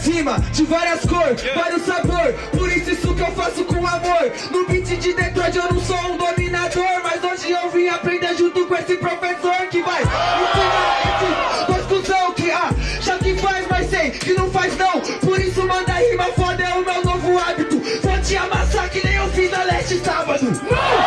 várias rimas, de várias cores, vários sabor Por isso isso que eu faço com amor. No beat de Detroit eu não sou um dominador Mas hoje eu vim aprender junto com esse professor Que vai ensinar esses dois cuzão Que acha que faz, mas sei que não faz não. Por isso manda rima foda, é o meu novo hábito. Vou te amassar que nem eu fiz na leste sábado. Não!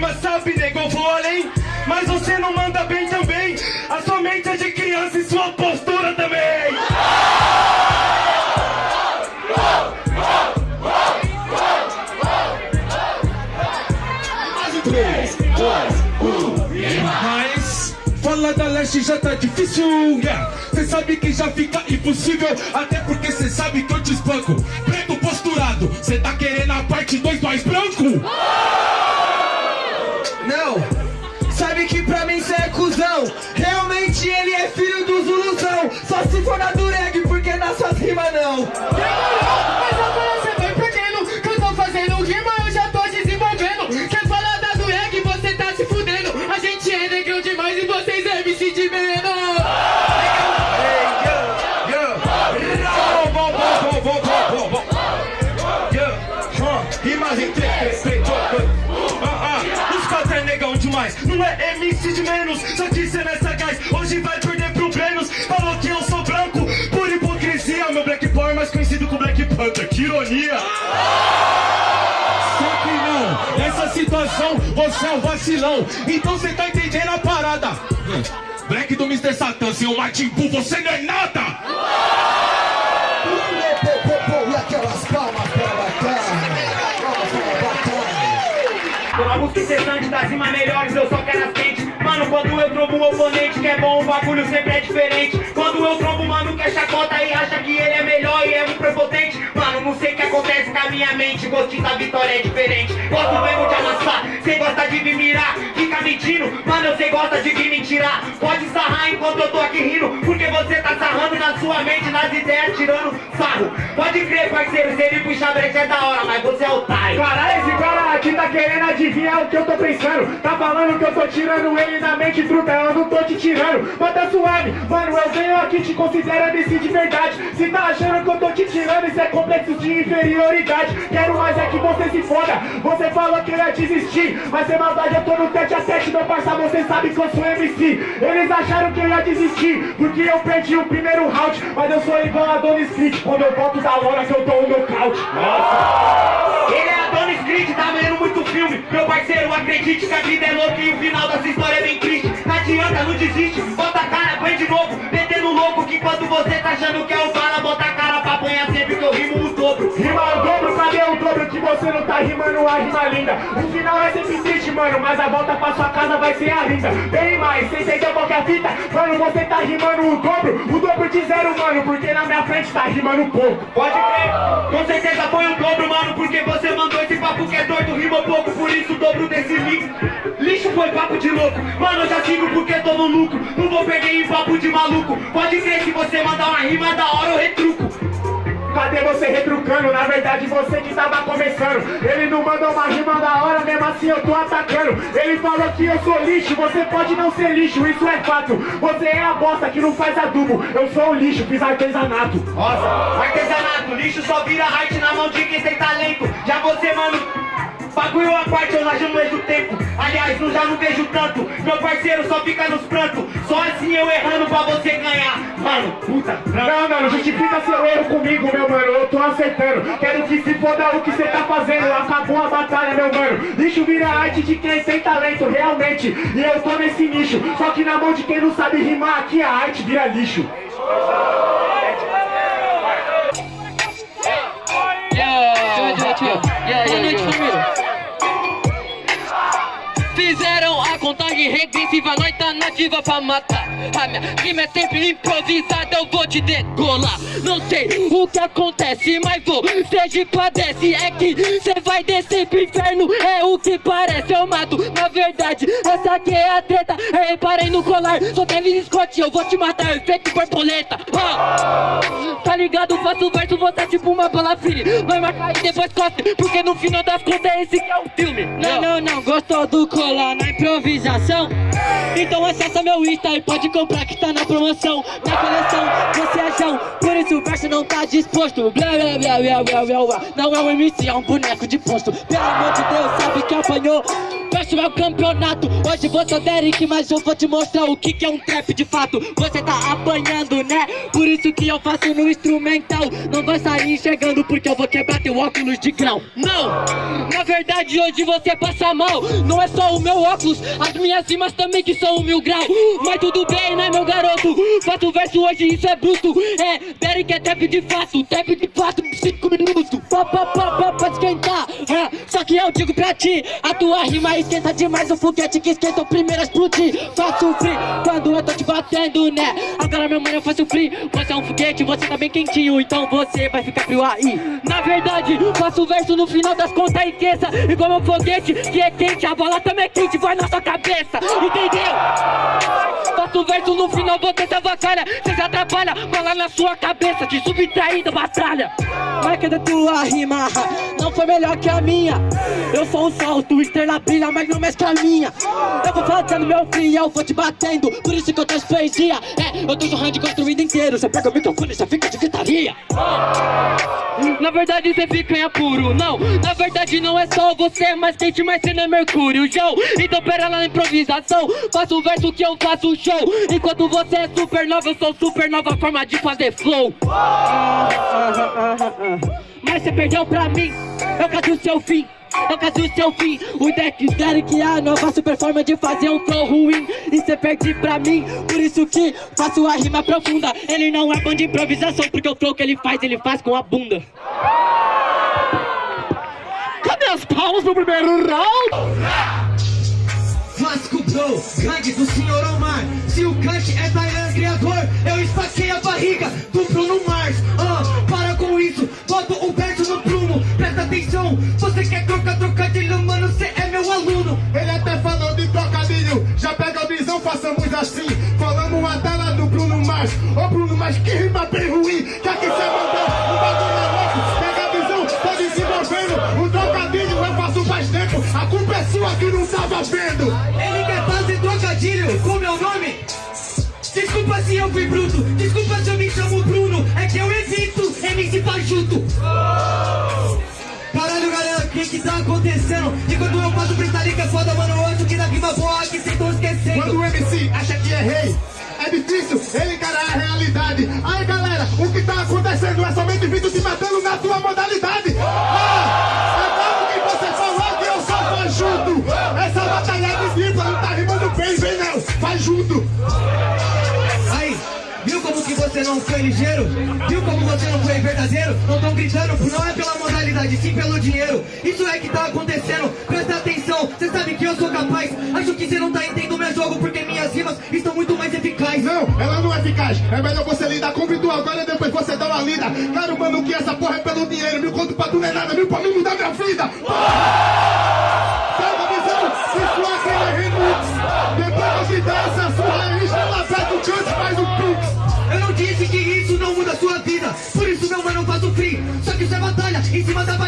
Rima, sabe, nego, eu vou além. Mas você não manda bem também, a sua mente é de criança e sua postura também. Mas falar da leste já tá difícil, yeah. Cê sabe que já fica impossível, até porque cê sabe que eu te espanco. Preto posturado, cê tá querendo a parte 2 mais branco? Se for na dureg, porque nas suas rimas não Demorou, mas agora você vai perdendo Que eu tô fazendo rima, eu já tô desenvolvendo Quer falar da dureg, você tá se fudendo A gente é negrão demais e vocês é MC de huh. Rimas em três, três, três, três. Ah, ah, os quatro é negão demais. Não é MC de menos, só que cê não é sagaz. Ironia. Só que não, nessa situação você é um vacilão. Então cê tá entendendo a parada. Black do Mr. Satan, seu Martin Buu, você não é nada! E aquelas palmas pra batalha Palmas pra batalha Com a música incessante das rimas melhores, quando eu trombo um oponente que é bom, o bagulho sempre é diferente. Quando eu trombo um mano que é chacota e acha que ele é melhor e é um prepotente. Mano, não sei o que acontece com a minha mente, gostinho da vitória é diferente. Gosto mesmo de amassar, cê gosta de me mirar, fica mentindo Mano, cê gosta de vir me tirar, pode sarrar enquanto eu tô aqui rindo sua mente, nas ideias, tirando sarro. Pode crer, parceiro, se ele puxar brecha é da hora, mas você é otário. Caralho, esse cara aqui tá querendo adivinhar o que eu tô pensando. Tá falando que eu tô tirando ele na mente truta Eu não tô te tirando, mas tá suave Mano, eu venho aqui te considerando esse de verdade. Se tá achando que eu tô te tirando, isso é complexo de inferioridade. Quero mais é que você se foda. Você falou que eu ia desistir Mas sem maldade eu tô no tete a tete Meu parça, você sabe que eu sou MC Eles acharam que eu ia desistir Porque eu perdi o primeiro round Mas eu sou igual a Dona Street Quando eu volto da lona que eu dou o nocaute. Ele é a Dona Street, tá vendo muito filme. Meu parceiro, acredite que a vida é louca E o final dessa história é bem triste. Não adianta, não desiste, bota a cara, põe de novo. Metendo louco que enquanto você tá achando que é o bala Bota a cara rimando a rima linda? O final é sempre triste, mano, mas a volta pra sua casa vai ser a linda. Bem mais, você entendeu qual que é a fita? Mano, você tá rimando o dobro, o dobro de zero, mano Porque na minha frente tá rimando pouco. Pode crer, com certeza foi o dobro, mano Porque você mandou esse papo que é doido, rimou pouco Por isso o dobro desse lixo Lixo foi papo de louco Mano, eu já sigo porque tô no lucro. Não vou perder em papo de maluco. Pode crer, se você mandar uma rima da hora eu retruco Cadê você retrucando? Na verdade você que tava começando. Ele não mandou uma rima da hora, mesmo assim eu tô atacando. Ele falou que eu sou lixo, você pode não ser lixo, isso é fato. Você é a bosta que não faz adubo. Eu sou o lixo, fiz artesanato. Nossa, artesanato, lixo só vira arte na mão de quem tem talento. Já você, mano, bagulho à parte, eu não mesmo tempo. Aliás, não já não vejo tanto. Meu parceiro só fica nos prantos. Só assim eu errando pra você ganhar. Mano, puta, Não, não justifica seu erro comigo, meu mano, eu tô acertando Quero que se foda o que cê tá fazendo. Acabou a batalha, meu mano. Lixo vira arte de quem tem talento, realmente. E eu tô nesse nicho. Só que na mão de quem não sabe rimar Aqui a arte vira lixo regressiva, nós tá nativa pra matar. A minha rima é sempre improvisada, eu vou te degolar. Não sei o que acontece, mas você padece. É que cê vai descer pro inferno, é o que parece. Eu mato, na verdade, essa aqui é a treta. Eu reparei no colar, só teve Scott Eu vou te matar, efeito borboleta oh. Tá ligado, faço verso, você é tipo uma bala fire Vai marcar e depois cospe, porque no final das contas esse que é o filme. Não, não, não, gostou do colar na improvisação? Então acessa meu Insta e pode comprar que tá na promoção. Na coleção, você é João, isso verso não tá disposto. Blá, blá, blá, blá, blá, blá. Não é um MC, é um boneco de posto. Pelo amor de Deus, sabe que apanhou? Verso é o campeonato. Hoje você é Derek, mas eu vou te mostrar o que, que é um trap de fato. Você tá apanhando, né? Por isso que eu faço no instrumental. Não vai sair enxergando porque eu vou quebrar teu óculos de grau. Não! Na verdade hoje você passa mal. Não é só o meu óculos, as minhas rimas também que são o mil grau. Mas tudo bem, né meu garoto? Faço verso hoje, isso é bruto. É, Derek é trap de fato, trap de fato, 5 minutos. Pá, pá, pá, pá, pode esquentar. É, Só que eu digo pra ti, a tua rima esquenta demais. O foguete que esquenta o primeiro a explodir. Faço free quando eu tô te batendo, né? Agora meu mano eu faço free. Você é um foguete, você tá bem quentinho Então você vai ficar frio aí. Na verdade, faço verso no final das contas e esqueça. Igual meu foguete que é quente A bola também é quente, vai na sua cabeça. Entendeu? Faço verso no final, você se avacalha Cê se atrapalha, bola na sua cabeça De subtraída, batalha. Marca da tua rima. Não foi melhor que a minha. Eu sou um salto, estrela brilha Mas não mexe com a minha. Eu vou fazendo meu free, eu vou te batendo. Por isso que eu tô poesia É, eu tô jorrando e construindo inteiro. Você pega o microfone e você fica de gritaria. Na verdade você fica em apuro Não, na verdade não é só você é mais quente, mas você não é mercúrio, Joe Então pera lá na improvisação. Faço o verso que eu faço show. Enquanto você é supernova, eu sou supernova Forma de fazer flow Mas você perdeu pra mim. Eu caso o seu fim. Eu caso o seu fim. O deck Derek é a nova super forma de fazer um flow ruim. E cê perde pra mim. Por isso que faço a rima profunda. Ele não é bom de improvisação Porque o flow que ele faz, ele faz com a bunda. Cadê as palmas pro primeiro round? Vasco Bro, gangue do senhor Omar. Se o Kant é Thailand criador Eu esfaquei a barriga do Bruno Mars. Ah, para com isso, bota o verso no prumo Presta atenção, você quer Se eu fui bruto. Desculpa se eu me chamo Bruno. É que eu evito MC Fajuto Caralho galera, o que que tá acontecendo? Enquanto eu faço que é foda, mano. Eu acho que na rima boa que cês tão esquecendo. Quando o MC acha que é rei é difícil ele encarar a realidade. Aí galera, o que tá acontecendo é somente vindo te matando na sua modalidade não foi ligeiro? Viu como você não foi verdadeiro? Não tão gritando, não é pela modalidade, sim pelo dinheiro. Isso é que tá acontecendo, presta atenção Cê sabe que eu sou capaz? Acho que cê não tá entendendo meu jogo Porque minhas rimas estão muito mais eficazes. Não, ela não é eficaz. É melhor você lidar com o agora depois você dá uma lida. Claro, mano, que essa porra é pelo dinheiro? Mil conto pra tu não é nada, mil pra mim mudar minha vida. Porra!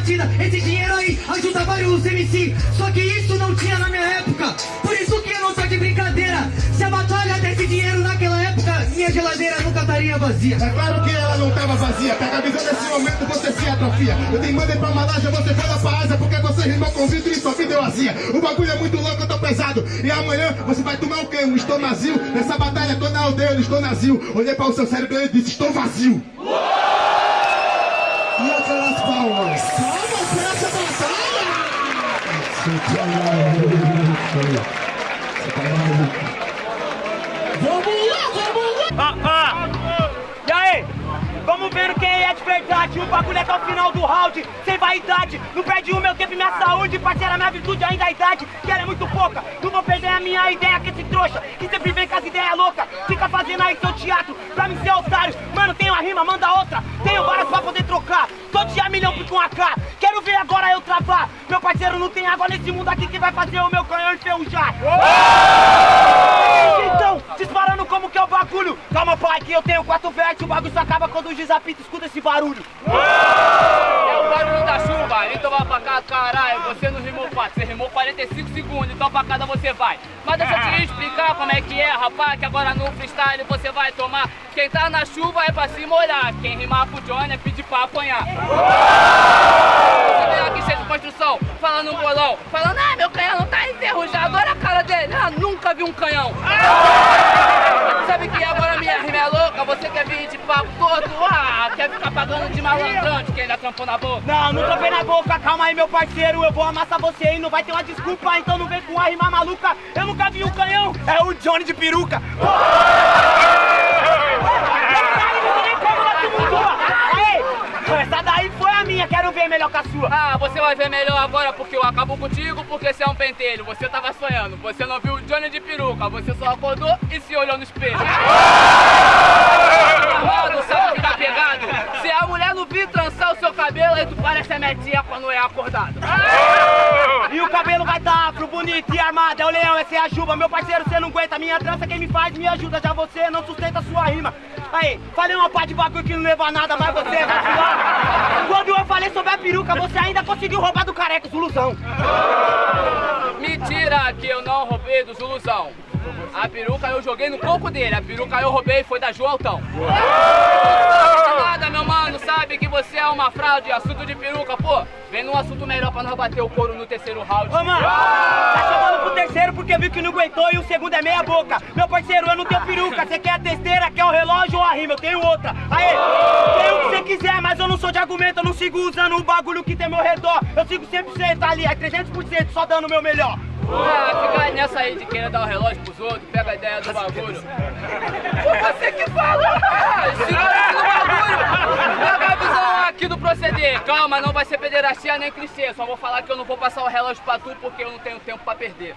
Batida Esse dinheiro aí ajuda vários MC Só que isso não tinha na minha época. Por isso que eu não tô de brincadeira. Se a batalha desse dinheiro naquela época Minha geladeira nunca estaria vazia. É claro que ela não tava vazia. Pega a visão nesse momento, você se atrofia. Eu te mandei pra Malásia, você foi lá pra Ásia Porque você rimou com vidro e sua vida é vazia O bagulho é muito louco, eu tô pesado. E amanhã você vai tomar o quê? Um estomazil? Nessa batalha tô na aldeia, no estonazil Olhei para o seu cérebro e disse, estou vazio. E Ó. E aí? Vamos ver quem é de verdade, o bagulho é até o final do round, sem vaidade. Não perde o meu tempo e minha saúde, parceira, minha virtude ainda é a idade, que ela é muito pouca. Não vou perder a minha ideia que esse trouxa, que sempre vem com as ideias loucas. Fica fazendo aí seu teatro pra me ser otário. Mano, tem uma rima, manda outra. Tenho várias pra poder trocar. Todo dia milhão com AK. Quero ver agora eu travar. Meu parceiro não tem água nesse mundo aqui que vai fazer o meu canhão enferrujar. Então, disparando como que é o bagulho. Calma, pai, que eu tenho quatro vertes. O bagulho só acaba quando o apita, escuta esse barulho. É o barulho da chuva, então vai pra cá, caralho. Você não rimou 4, você rimou 45 segundos, então pra cada você vai. Mas deixa eu te explicar como é que é, rapaz, que agora no freestyle você vai tomar. Quem tá na chuva é pra se molhar, quem rimar pro Johnny é pedir pra apanhar. Você aqui cheio de construção, falando um bolão, falando, ah, meu canhão não tá enferrujado, olha a cara dele, ah, nunca vi um canhão. Sabe que quer vir de papo todo, ah, quer ficar pagando de malandrão de quem ainda trampou na boca. Não, não trampei na boca, calma aí, meu parceiro. Eu vou amassar você aí, não vai ter uma desculpa, então não vem com a rima maluca. Eu nunca vi um canhão, é o Johnny de peruca. Essa daí foi a minha, quero ver melhor que a sua. Ah, você vai ver melhor agora porque eu acabo contigo, porque você é um pentelho. Você tava sonhando, você não viu o Johnny de peruca, você só acordou e se olhou no espelho. Parece a metinha quando é acordado. E o cabelo vai tá afro, bonito e armado. É o leão, essa é a juba. Meu parceiro, você não aguenta. Minha trança quem me faz, me ajuda. Já você não sustenta sua rima. Aí, falei uma parte de bagulho que não leva a nada, mas você vai filar. Quando eu falei sobre a peruca, você ainda conseguiu roubar do careca, Zuluzão. Mentira que eu não roubei do Zuluzão. A peruca eu joguei no coco dele, a peruca eu roubei foi da Joaltão. Nada, meu mano, sabe que você é uma fraude, assunto de peruca, pô. Vem num assunto melhor pra nós bater o couro no terceiro round. Ô, mano, tá chamando pro terceiro porque viu que não aguentou e o segundo é meia boca. Meu parceiro, eu não tenho peruca. Você quer a testeira, quer o relógio ou a rima? Eu tenho outra. Aê, tem o que você quiser, mas eu não sou de argumento. Eu não sigo usando o bagulho que tem meu redor. Eu sigo 100% ali, é 300% só dando o meu melhor. Ah, fica nessa aí de querer dar o relógio pros outros, pega a ideia do bagulho. Foi você que falou! Segura no bagulho! Pega a visão aqui do proceder. Calma, não vai ser pederastia nem clichê. Só vou falar que eu não vou passar o relógio pra tu porque eu não tenho tempo pra perder.